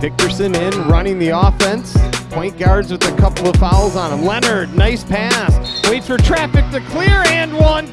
Victorson in, running the offense. Point guards with a couple of fouls on him. Leonard, nice pass. Waits for traffic to clear and one.